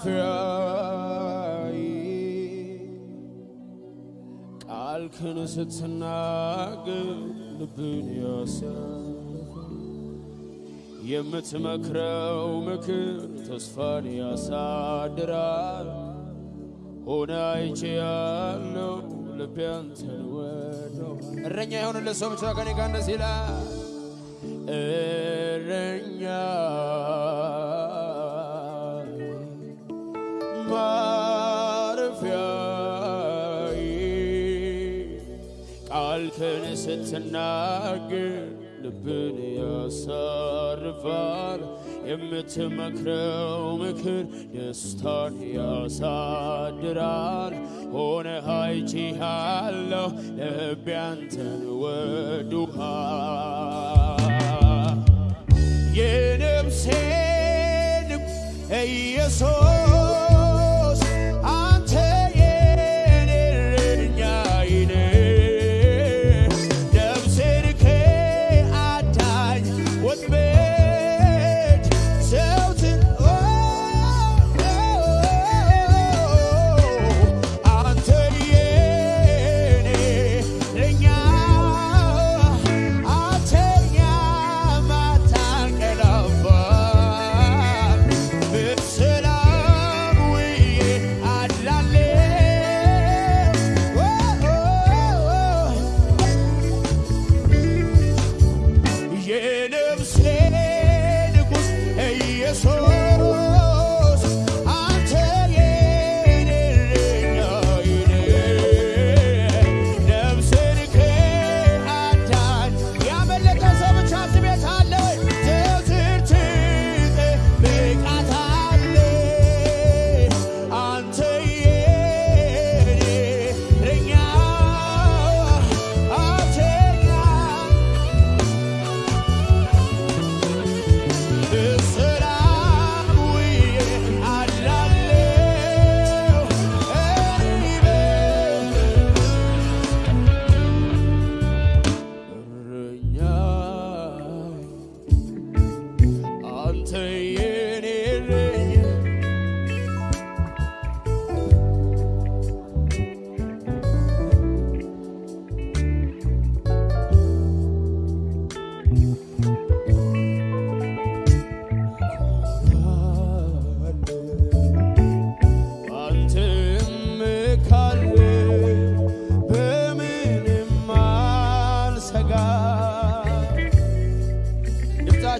ማረፊያዬ ቃልክን ስትናገር ልብን ያሳርፍ የምትመክረው ምክር ተስፋን ያሳድራል። ሆነ አይቼ ያለው ልቤ አንተን ወደው። እረኛ የሆነ ሰው ብቻ ከኔ ጋር እንደስ ይላል። እረኛ ቃልህን ስትናገር ልብን ያሳርፋል። የምትመክረው ምክር ደስታን ያሳድራል። ሆነ ሀይቺ አለሁ ልቤ አንተን Yeah.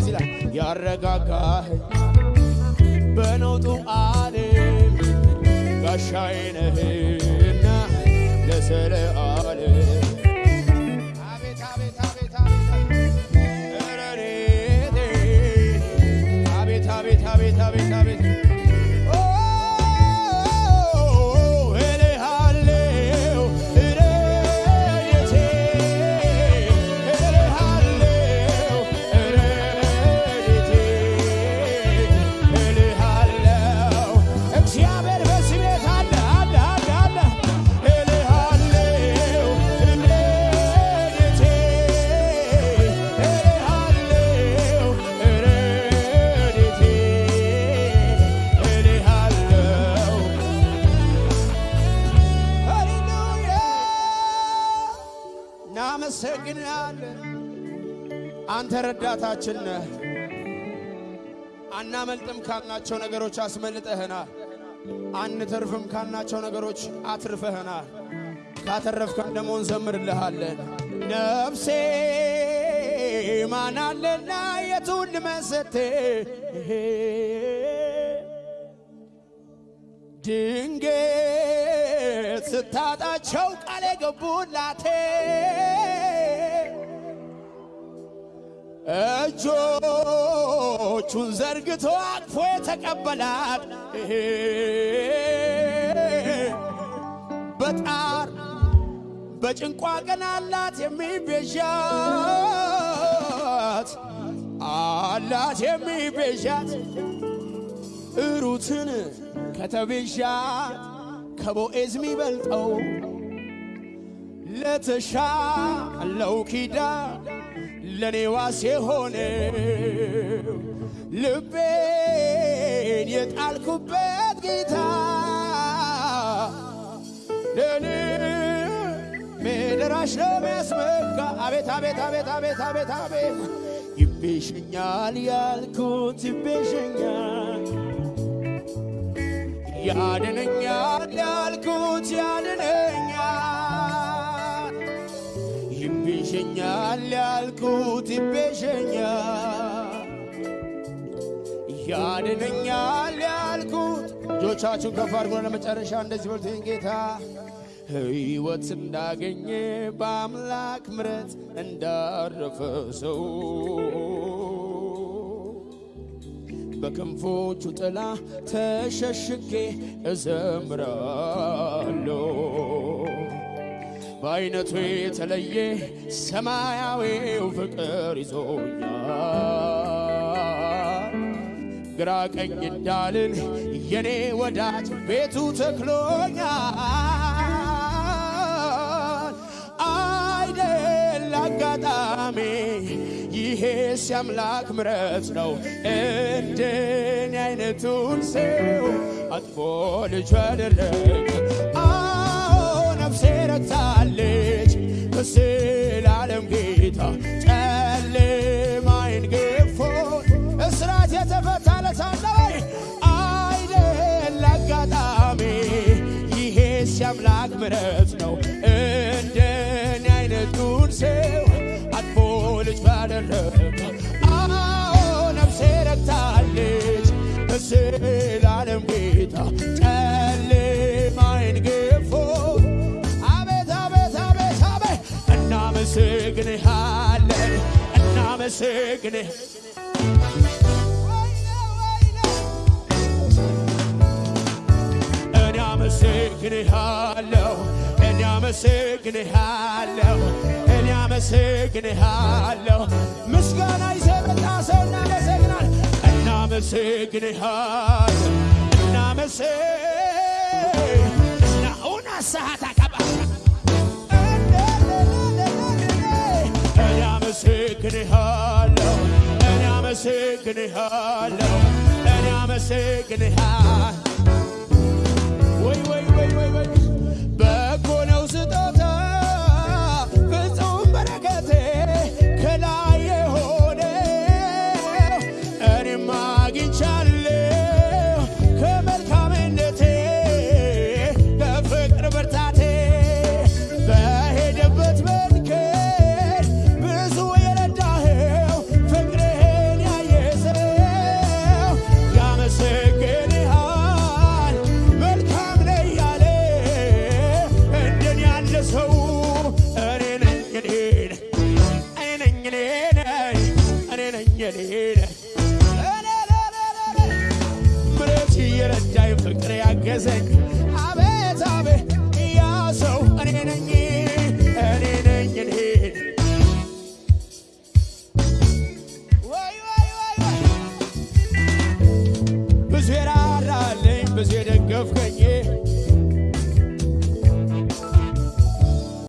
እንደዚህ ላይ ያረጋጋኸኝ በነውጡ ዓለም ጋሻዬ ነህና ለሰለ ዓለም አንተ ረዳታችን ነህ። አናመልጥም ካልናቸው ነገሮች አስመልጠህናል። አንተርፍም ካልናቸው ነገሮች አትርፈህናል። ካተረፍከን ደግሞ እንዘምርልሃለን። ነፍሴ ማናለና የቱን ልመሰት ድንገት ስታጣቸው ቃል የገቡላቴ እጆቹን ዘርግቶ አቅፎ የተቀበላት በጣር በጭንቋ ቀን አላት የሚቤዣት አላት የሚቤዣት። ሩትን ከተቤዣት ከቦኤዝ የሚበልጠው ለተሻለው ኪዳን ለኔ ዋስ የሆነው ልቤን የጣልኩበት ጌታ ለኔ ደራሽ ነው የሚያስመካ አቤት አቤት አቤት አቤት አቤት አቤት። ይቤዠኛል ያልኩት ይቤዠኛል ያድነኛል ያልኩት ያድነኛል ይቤዠኛል ያልኩት ይቤዠኛል ያድነኛል ያልኩት እጆቻችሁን ከፍ አድርጎ ለመጨረሻ እንደዚህ በሉት ጌታ ሕይወት እንዳገኘ በአምላክ ምረት እንዳረፈ ሰው በክንፎቹ ጥላ ተሸሽጌ እዘምራለሁ። በአይነቱ የተለየ ሰማያዊው ፍቅር ይዞኛል። ግራ ቀኝ እንዳልን የኔ ወዳጅ ቤቱ ተክሎኛል። አይደል አጋጣሚ ይሄስ የአምላክ ምረት ነው። እንደኔ አይነቱን ሰው አጥፎ ልጁ ያደረገ ረክታለች በዘላለም ጌታ ጨለማዬን ገፎ እስራት የተፈታለት አለ ወይ? አይደል አጋጣሚ ይሄስ የአምላክ ምረት ነው። እንደኔ አይነቱን ሰው አጥፎ ልጅ ባደረገ አዎ ነፍሴ ረክታለች እናመሰግንህ እኔ አመሰግንሃለሁ እኔ አመሰግንሃለሁ እኔ አመሰግንሃለሁ ምስጋና ይዘህ መጣ ሰው እናመሰግናል እናመሰግንሃለን እናመሰ ናኡና ሰዓት አቀባ እኔ አመሰግንሃለሁ እኔ አመሰግንሃለሁ እኔ አመሰግንሃለሁ ምረት የረዳኝ ፍቅር ያገዘኝ